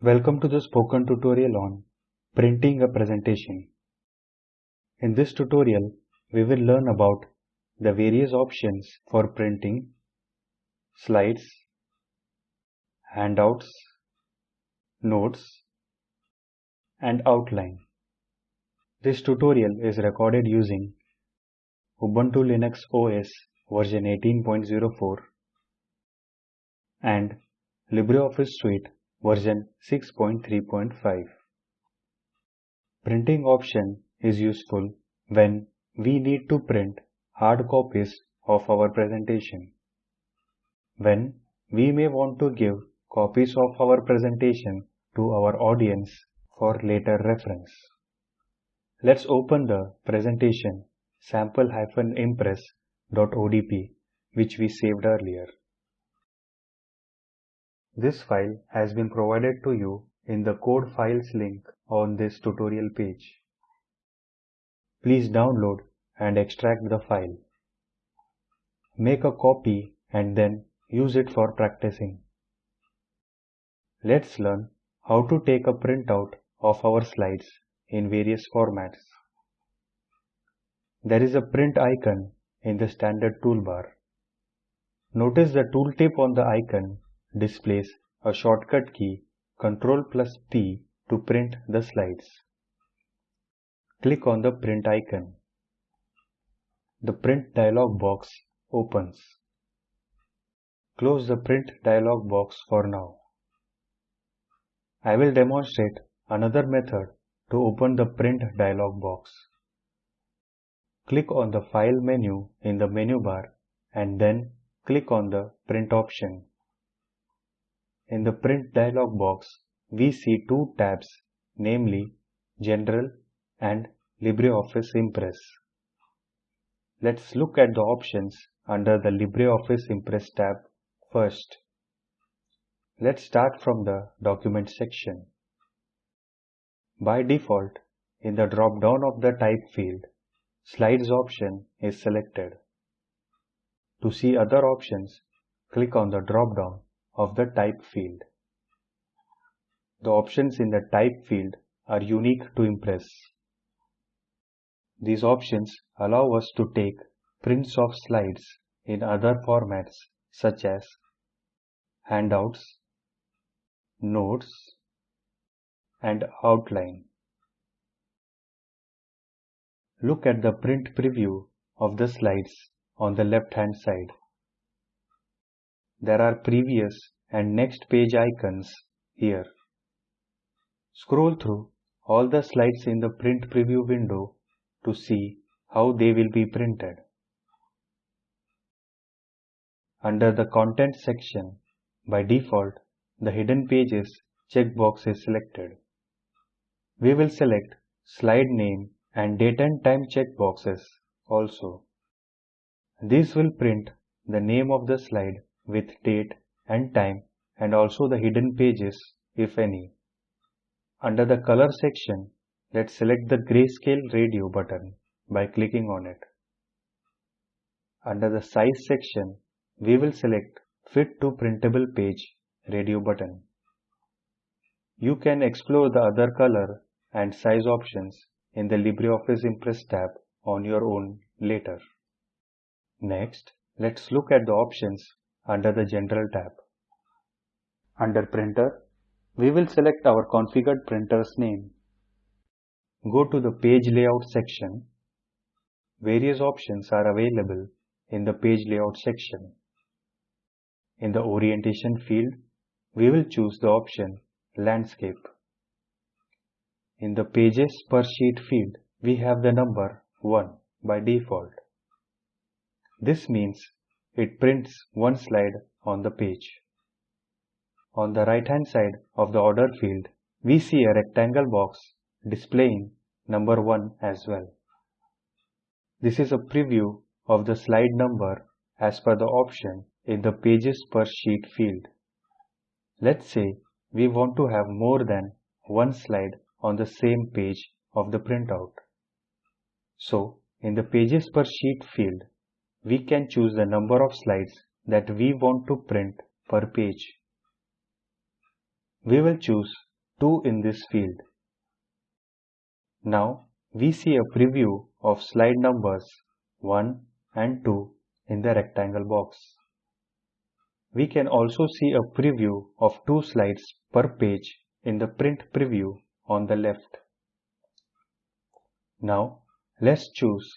Welcome to the spoken tutorial on printing a presentation. In this tutorial, we will learn about the various options for printing slides, handouts, notes, and outline. This tutorial is recorded using Ubuntu Linux OS version 18.04 and LibreOffice Suite version 6.3.5. Printing option is useful when we need to print hard copies of our presentation. When we may want to give copies of our presentation to our audience for later reference. Let's open the presentation sample-impress.odp which we saved earlier. This file has been provided to you in the code files link on this tutorial page. Please download and extract the file. Make a copy and then use it for practicing. Let's learn how to take a printout of our slides in various formats. There is a print icon in the standard toolbar. Notice the tooltip on the icon displays a shortcut key Ctrl plus P to print the slides. Click on the print icon. The print dialog box opens. Close the print dialog box for now. I will demonstrate another method to open the print dialog box. Click on the File menu in the menu bar and then click on the Print option. In the Print dialog box, we see two tabs, namely General and LibreOffice Impress. Let's look at the options under the LibreOffice Impress tab first. Let's start from the Document section. By default, in the drop-down of the Type field, Slides option is selected. To see other options, click on the drop-down of the type field. The options in the type field are unique to Impress. These options allow us to take prints of slides in other formats such as handouts, notes, and outline. Look at the print preview of the slides on the left hand side. There are previous and next page icons here. Scroll through all the slides in the print preview window to see how they will be printed. Under the content section, by default, the hidden pages checkbox is selected. We will select slide name and date and time checkboxes also. These will print the name of the slide with date and time and also the hidden pages if any. Under the color section, let's select the grayscale radio button by clicking on it. Under the size section, we will select fit to printable page radio button. You can explore the other color and size options in the LibreOffice Impress tab on your own later. Next, let's look at the options under the General tab. Under Printer, we will select our configured printer's name. Go to the Page Layout section. Various options are available in the Page Layout section. In the Orientation field, we will choose the option Landscape. In the Pages per Sheet field, we have the number 1 by default. This means it prints one slide on the page. On the right hand side of the order field, we see a rectangle box displaying number 1 as well. This is a preview of the slide number as per the option in the pages per sheet field. Let's say we want to have more than one slide on the same page of the printout. So, in the pages per sheet field, we can choose the number of slides that we want to print per page. We will choose 2 in this field. Now we see a preview of slide numbers 1 and 2 in the rectangle box. We can also see a preview of two slides per page in the print preview on the left. Now let's choose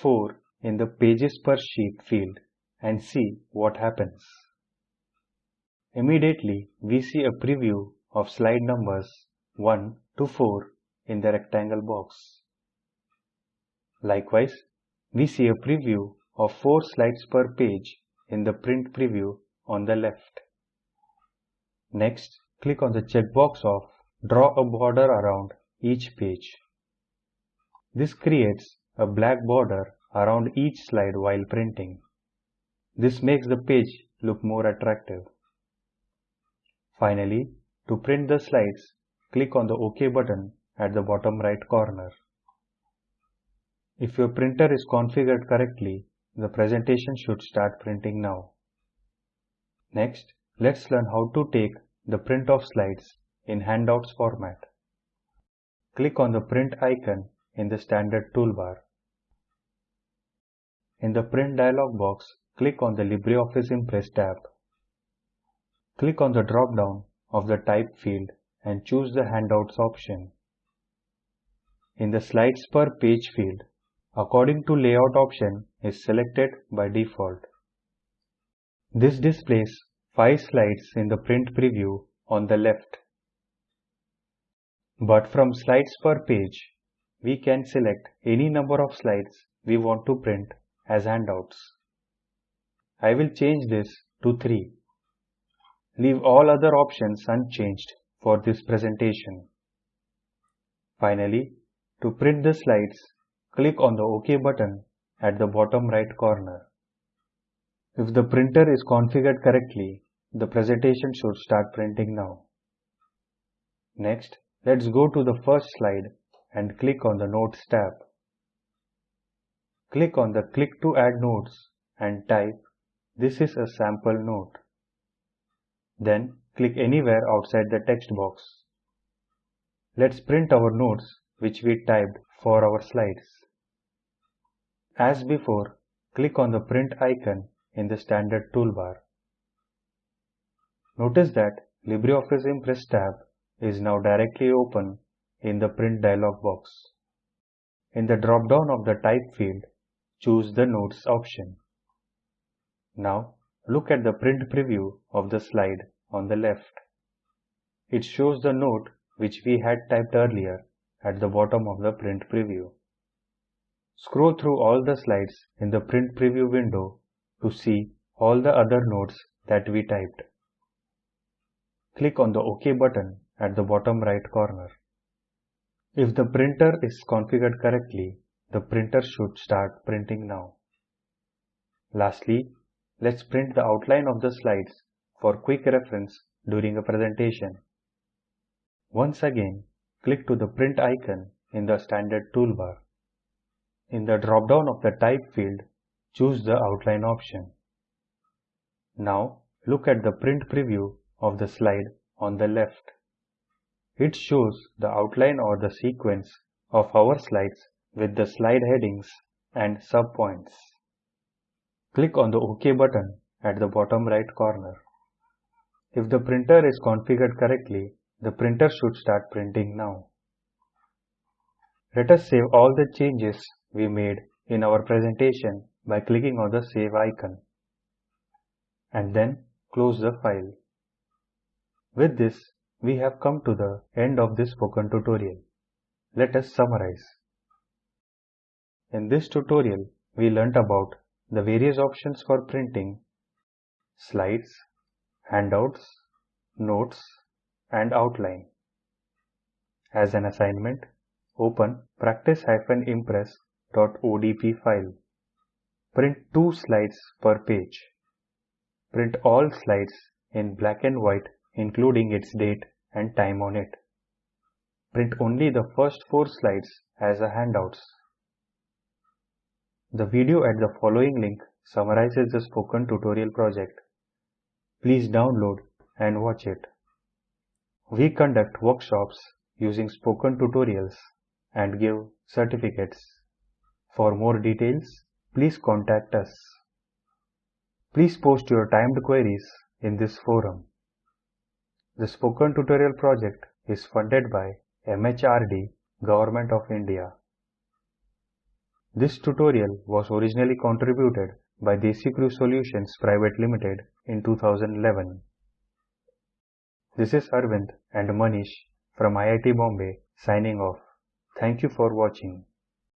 4 in the pages per sheet field and see what happens. Immediately we see a preview of slide numbers 1 to 4 in the rectangle box. Likewise, we see a preview of 4 slides per page in the print preview on the left. Next, click on the checkbox of Draw a border around each page. This creates a black border around each slide while printing. This makes the page look more attractive. Finally, to print the slides, click on the OK button at the bottom right corner. If your printer is configured correctly, the presentation should start printing now. Next, let's learn how to take the print of slides in handouts format. Click on the print icon in the standard toolbar. In the print dialog box, click on the LibreOffice Impress tab. Click on the drop-down of the type field and choose the handouts option. In the slides per page field, according to layout option is selected by default. This displays 5 slides in the print preview on the left. But from slides per page, we can select any number of slides we want to print as handouts. I will change this to 3. Leave all other options unchanged for this presentation. Finally, to print the slides, click on the OK button at the bottom right corner. If the printer is configured correctly, the presentation should start printing now. Next, let's go to the first slide and click on the Notes tab. Click on the Click to add notes and type, This is a sample note. Then click anywhere outside the text box. Let's print our notes which we typed for our slides. As before, click on the print icon in the standard toolbar. Notice that LibreOffice Impress tab is now directly open in the print dialog box. In the drop-down of the type field, choose the notes option. Now look at the print preview of the slide on the left. It shows the note which we had typed earlier at the bottom of the print preview. Scroll through all the slides in the print preview window to see all the other notes that we typed. Click on the OK button at the bottom right corner. If the printer is configured correctly, the printer should start printing now. Lastly, let's print the outline of the slides for quick reference during a presentation. Once again, click to the print icon in the standard toolbar. In the drop-down of the type field, choose the outline option. Now look at the print preview of the slide on the left. It shows the outline or the sequence of our slides with the slide headings and subpoints. Click on the OK button at the bottom right corner. If the printer is configured correctly, the printer should start printing now. Let us save all the changes we made in our presentation by clicking on the save icon and then close the file. With this, we have come to the end of this spoken tutorial. Let us summarize. In this tutorial, we learnt about the various options for printing slides, handouts, notes, and outline. As an assignment, open practice-impress.odp file. Print two slides per page. Print all slides in black and white including its date and time on it. Print only the first four slides as a handouts. The video at the following link summarizes the spoken tutorial project. Please download and watch it. We conduct workshops using spoken tutorials and give certificates. For more details, please contact us. Please post your timed queries in this forum. The Spoken Tutorial project is funded by MHRD, Government of India. This tutorial was originally contributed by DesiCrew Solutions Private Limited in 2011. This is Arvind and Manish from IIT Bombay signing off. Thank you for watching.